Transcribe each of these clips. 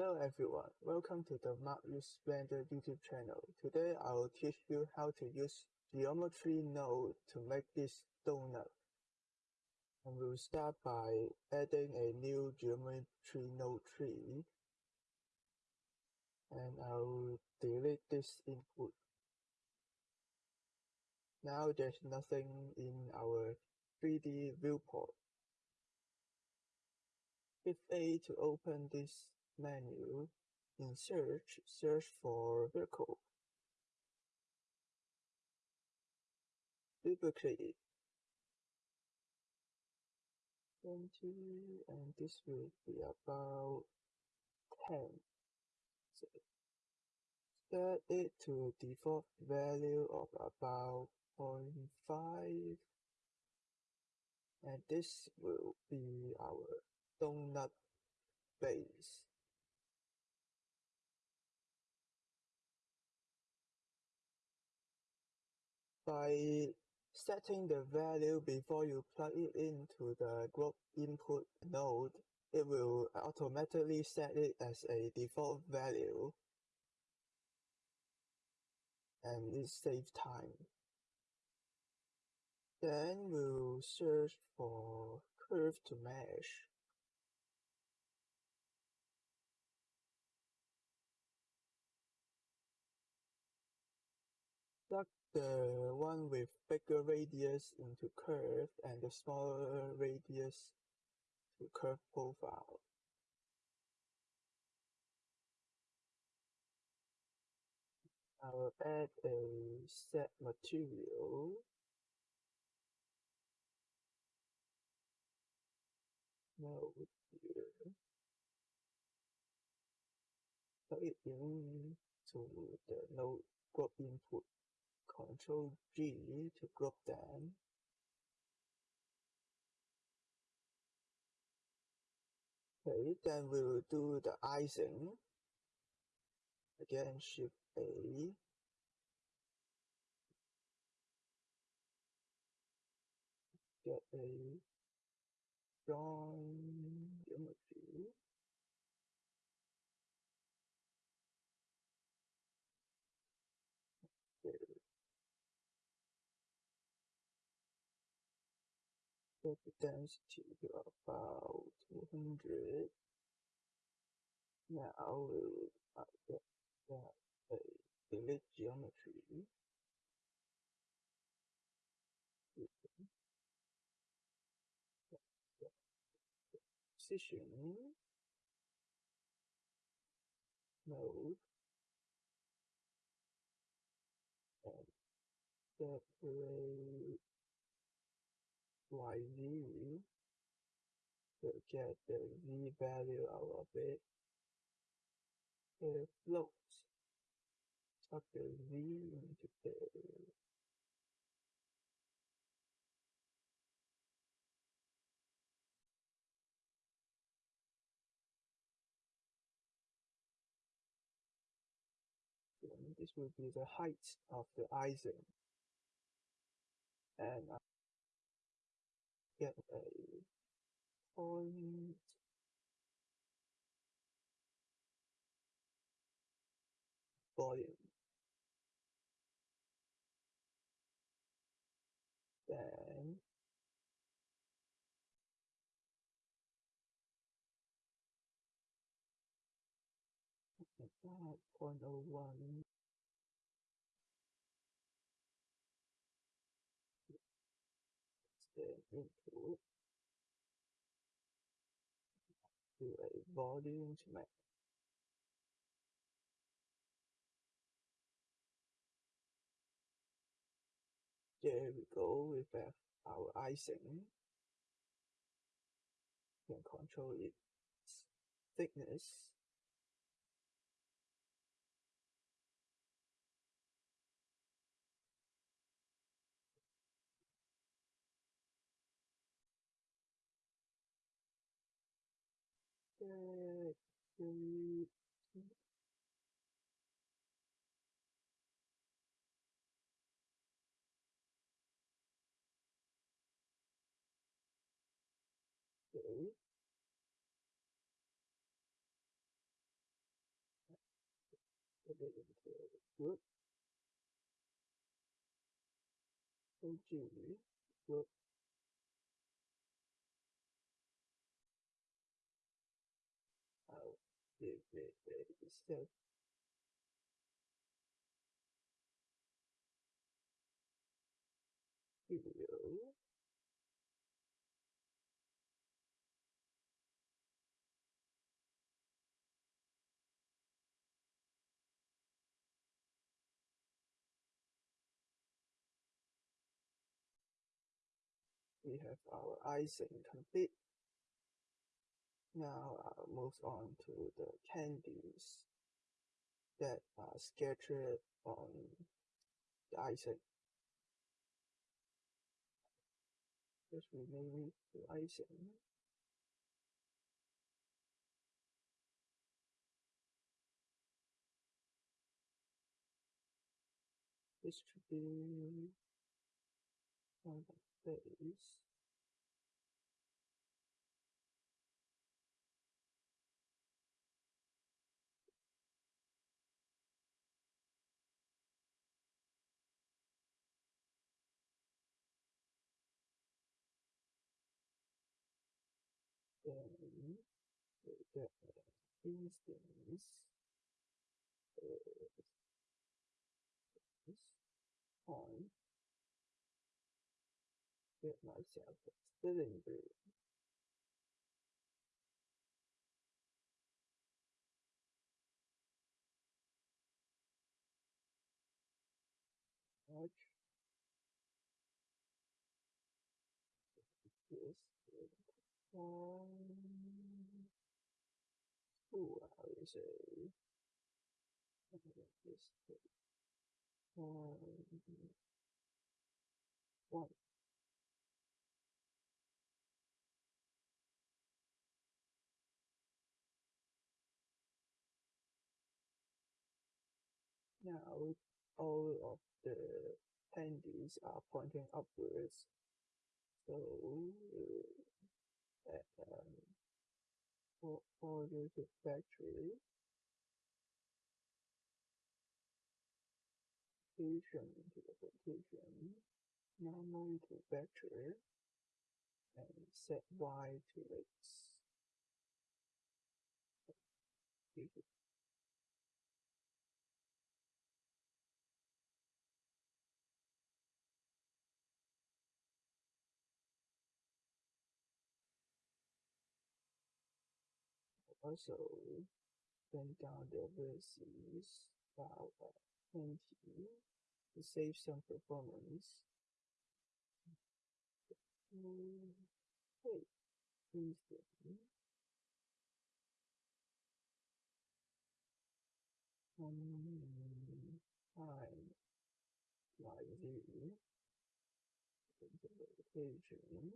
Hello everyone, welcome to the Marius Blender YouTube channel. Today I will teach you how to use geometry node to make this donut. And we'll start by adding a new geometry node tree. And I'll delete this input. Now there's nothing in our 3D viewport. Hit A to open this menu. In search, search for vehicle. Duplicate it. 20 and this will be about 10. So set it to default value of about 0.5 and this will be our donut base. By setting the value before you plug it into the group input node, it will automatically set it as a default value and it saves time. Then we'll search for curve to mesh. The one with bigger radius into curve and the smaller radius to curve profile. I'll add a set material node here. Plug it in to the node group input. Control G to group them. Okay, then we'll do the icing. Again, Shift A. Get a drawing geometry. The density to about 200. Now we'll get that a delete geometry. Position mode and separate YZ to get the Z value out of it. It floats. Tuck the Z into the this will be the height of the icing. And get a point volume. Then about 0.01 the input to a volume to make There we go with uh, our icing. You can control its thickness. Good. Good. Okay. put it into a group. OG group. I'll give it a set video. we have our icing complete. Now uh, I'll move on to the candies that uh, are scattered on the icing. Just remove the icing. Distribute on the face. Then we get instance is on get myself a spelling bee. Watch this um, I would say this um, one. Now all of the candies are pointing upwards, so uh, um, for order to factory. Application to the application normal to vector and set y to x. Also, bend down the vertices about 20 to save some performance. Mm, Hey. Um, time like implementation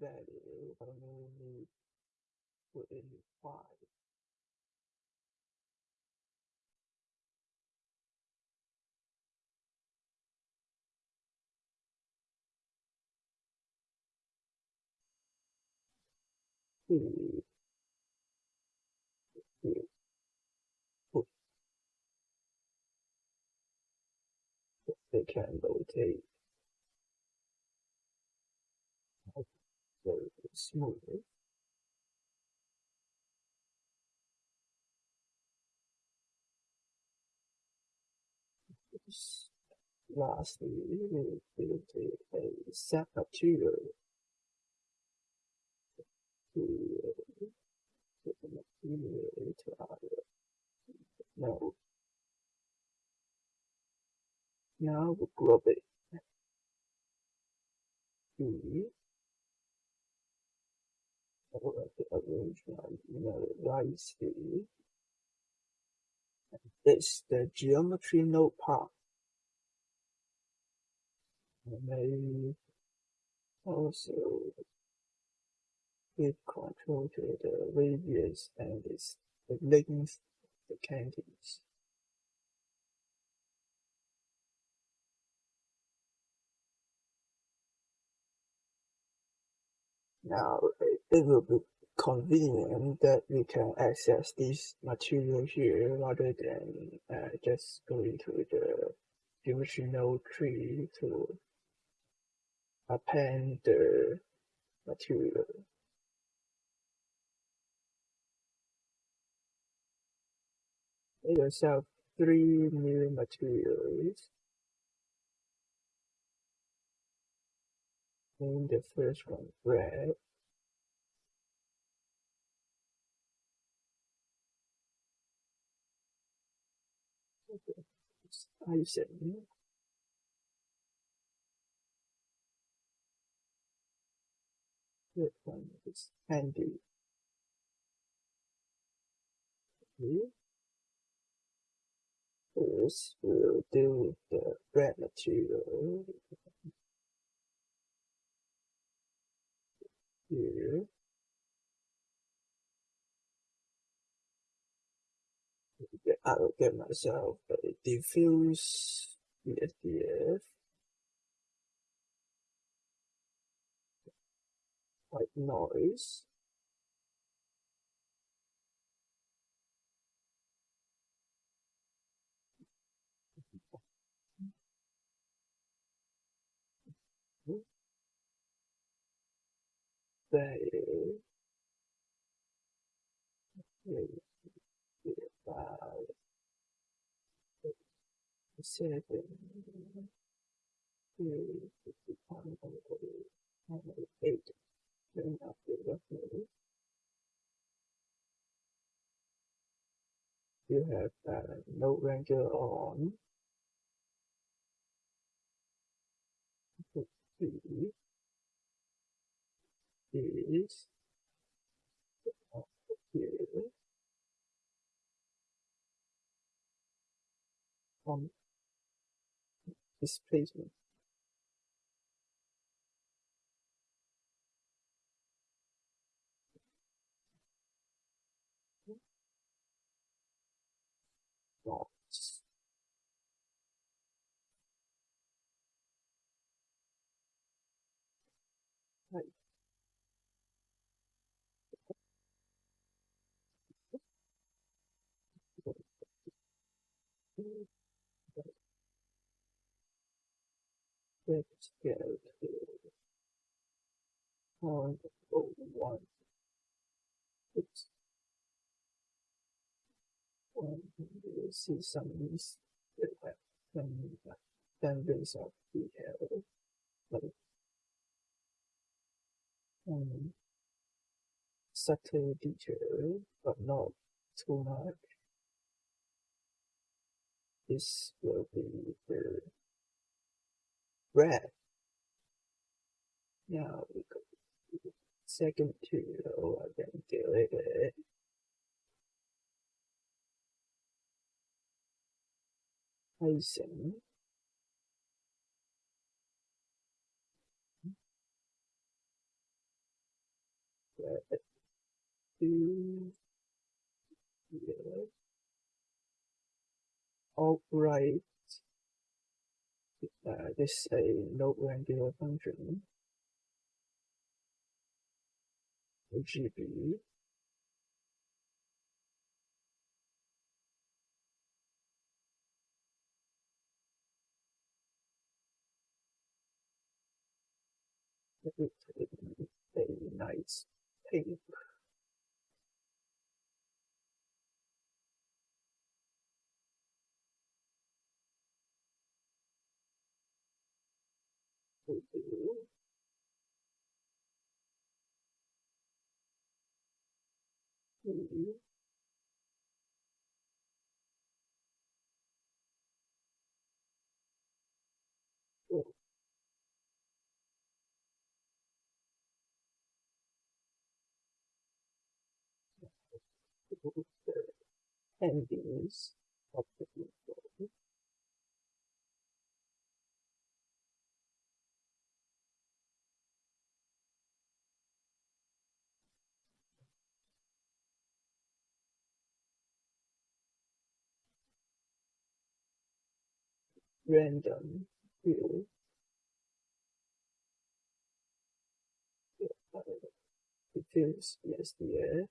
random value I only put in five two two put they can rotate smoothly. Lastly, we will a set to put the material into our node. Now we group it. E or the know, nicely. This the geometry node part. And may also give control to the radius and this the length of the candies. Now it will be convenient that we can access this material here rather than uh, just going to the node tree to append the material. Make yourself three new materials. Name the first one red. Icing. Third one is handy. First, we'll deal with the red material. Here. I will get myself a diffuse BSDF white noise. There you have uh, node wrangler on. Is here. On displacement. Dots. Right. Let's go to point oh one. Oops. One, you see some mis some boundaries of detail, like um, subtle detail, but not too much. This will be the red. Now second material, I can delete it. Icing. Red. Two. Yeah. All right. Uh, this is a node wrangler function. GB. a nice pink. endings of the people. Random view. feels yes dear.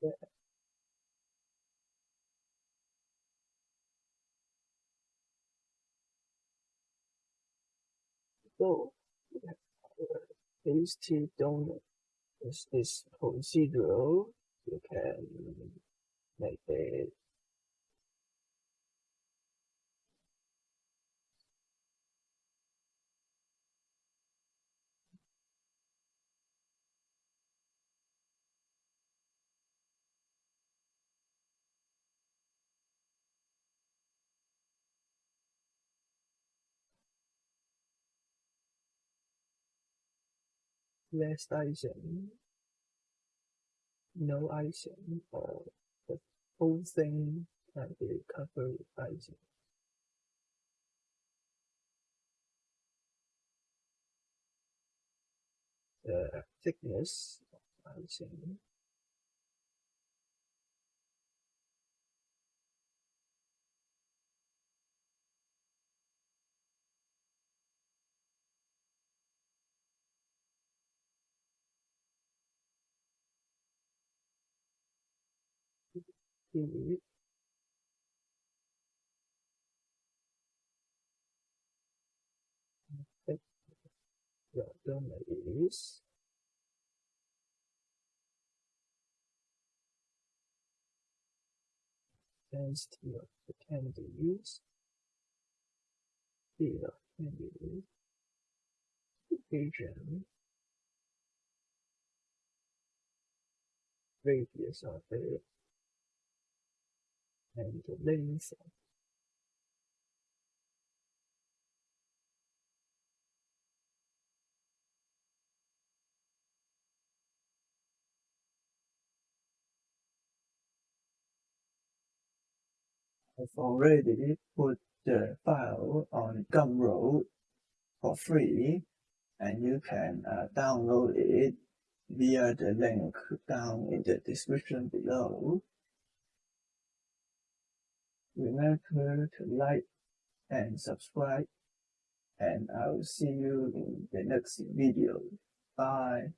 Yeah. So tasty donut. This is procedural. You can make it less icing, no icing, or the whole thing can be covered with icing. The thickness of icing is your donor is speed of candies, region, radius of it, and I've already put the file on Gumroad for free and you can uh, download it via the link down in the description below. Remember to like and subscribe and I'll see you in the next video. Bye.